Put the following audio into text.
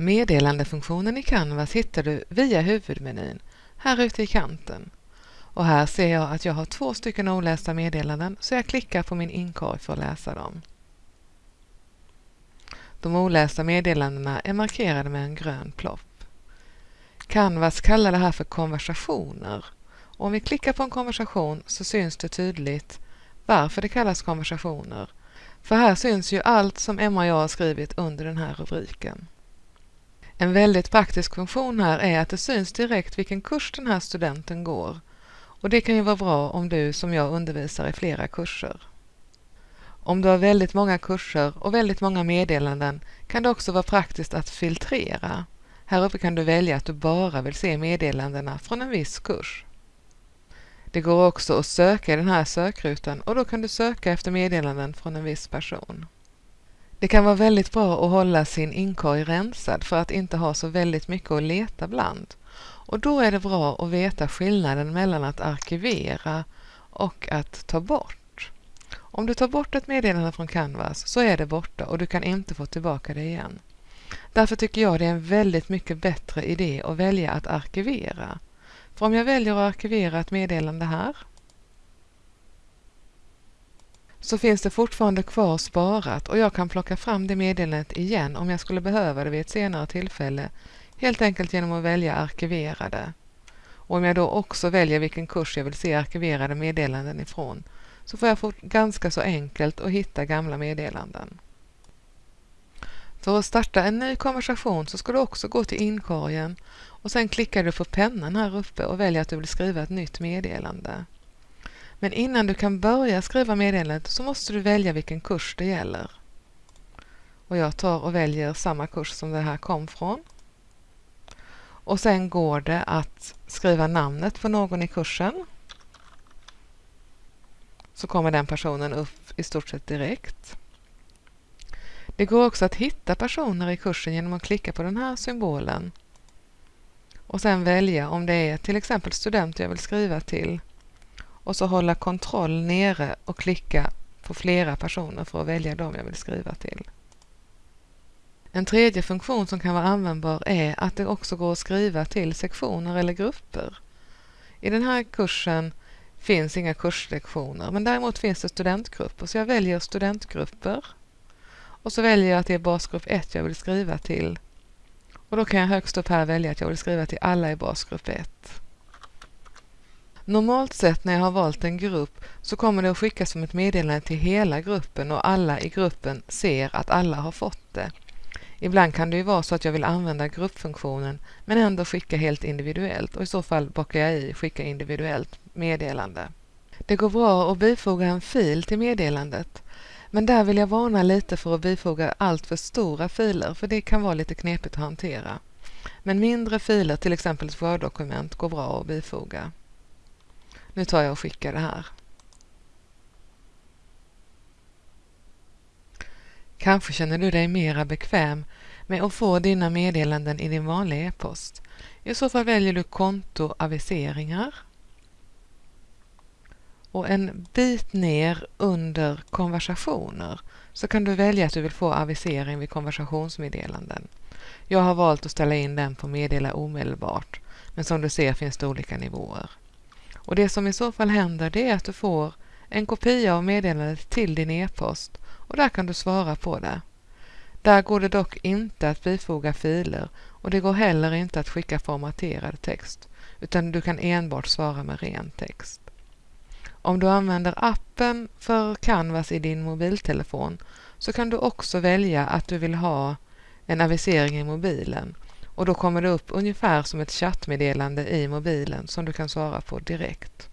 Meddelandefunktionen i Canvas hittar du via huvudmenyn, här ute i kanten. Och här ser jag att jag har två stycken olästa meddelanden så jag klickar på min inkorg för att läsa dem. De olästa meddelandena är markerade med en grön plopp. Canvas kallar det här för konversationer. Och om vi klickar på en konversation så syns det tydligt varför det kallas konversationer. För här syns ju allt som Emma och jag har skrivit under den här rubriken. En väldigt praktisk funktion här är att det syns direkt vilken kurs den här studenten går. Och det kan ju vara bra om du som jag undervisar i flera kurser. Om du har väldigt många kurser och väldigt många meddelanden kan det också vara praktiskt att filtrera. Här uppe kan du välja att du bara vill se meddelandena från en viss kurs. Det går också att söka i den här sökrutan och då kan du söka efter meddelanden från en viss person. Det kan vara väldigt bra att hålla sin inkorg rensad för att inte ha så väldigt mycket att leta bland. Och då är det bra att veta skillnaden mellan att arkivera och att ta bort. Om du tar bort ett meddelande från Canvas så är det borta och du kan inte få tillbaka det igen. Därför tycker jag det är en väldigt mycket bättre idé att välja att arkivera. För om jag väljer att arkivera ett meddelande här så finns det fortfarande kvar sparat och jag kan plocka fram det meddelandet igen om jag skulle behöva det vid ett senare tillfälle, helt enkelt genom att välja arkiverade. Och om jag då också väljer vilken kurs jag vill se arkiverade meddelanden ifrån så får jag få ganska så enkelt att hitta gamla meddelanden. För att starta en ny konversation så ska du också gå till inkorgen och sen klickar du på pennan här uppe och väljer att du vill skriva ett nytt meddelande. Men innan du kan börja skriva meddelandet så måste du välja vilken kurs det gäller. Och jag tar och väljer samma kurs som det här kom från. Och sen går det att skriva namnet på någon i kursen. Så kommer den personen upp i stort sett direkt. Det går också att hitta personer i kursen genom att klicka på den här symbolen och sen välja om det är till exempel student jag vill skriva till och så hålla kontroll nere och klicka på flera personer för att välja dem jag vill skriva till. En tredje funktion som kan vara användbar är att det också går att skriva till sektioner eller grupper. I den här kursen finns inga kurslektioner men däremot finns det studentgrupper så jag väljer studentgrupper och så väljer jag att det är basgrupp 1 jag vill skriva till och då kan jag högst upp här välja att jag vill skriva till alla i basgrupp 1. Normalt sett när jag har valt en grupp så kommer det att skickas som ett meddelande till hela gruppen och alla i gruppen ser att alla har fått det. Ibland kan det ju vara så att jag vill använda gruppfunktionen men ändå skicka helt individuellt och i så fall bockar jag i skicka individuellt meddelande. Det går bra att bifoga en fil till meddelandet men där vill jag varna lite för att bifoga allt för stora filer för det kan vara lite knepigt att hantera. Men mindre filer, till exempel ett Word-dokument, går bra att bifoga. Nu tar jag och skickar det här. Kanske känner du dig mera bekväm med att få dina meddelanden i din vanliga e-post. I så fall väljer du konto aviseringar och en bit ner under konversationer så kan du välja att du vill få avisering vid konversationsmeddelanden. Jag har valt att ställa in den på meddela omedelbart men som du ser finns det olika nivåer. Och Det som i så fall händer det är att du får en kopia av meddelandet till din e-post och där kan du svara på det. Där går det dock inte att bifoga filer och det går heller inte att skicka formaterad text utan du kan enbart svara med ren text. Om du använder appen för Canvas i din mobiltelefon så kan du också välja att du vill ha en avisering i mobilen och då kommer det upp ungefär som ett chattmeddelande i mobilen som du kan svara på direkt.